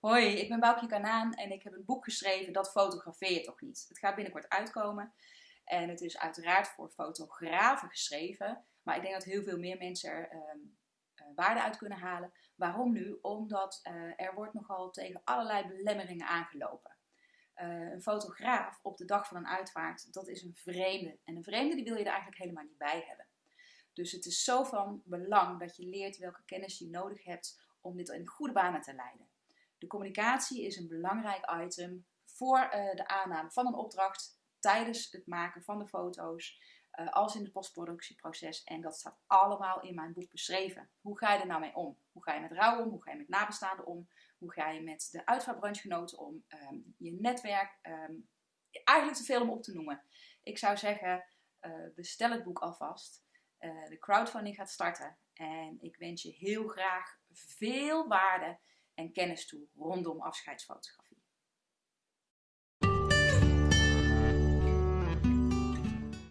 Hoi, ik ben Boukje Kanaan en ik heb een boek geschreven Dat fotografeer je toch niet. Het gaat binnenkort uitkomen en het is uiteraard voor fotografen geschreven. Maar ik denk dat heel veel meer mensen er ehm, eh, waarde uit kunnen halen. Waarom nu? Omdat uh, er wordt nogal tegen allerlei belemmeringen aangelopen. Uh, een fotograaf op de dag van een uitvaart, dat is een vreemde. En een vreemde die wil je er eigenlijk helemaal niet bij hebben. Dus het is zo van belang dat je leert welke kennis je nodig hebt om dit in goede banen te leiden. De communicatie is een belangrijk item voor uh, de aanname van een opdracht tijdens het maken van de foto's, uh, als in het postproductieproces. En dat staat allemaal in mijn boek beschreven. Hoe ga je er nou mee om? Hoe ga je met rouw om? Hoe ga je met nabestaanden om? Hoe ga je met de uitvaartbranchegenoten om? Um, je netwerk. Um, eigenlijk te veel om op te noemen. Ik zou zeggen, uh, bestel het boek alvast. De crowdfunding gaat starten. En ik wens je heel graag veel waarde en kennis toe rondom afscheidsfotografie.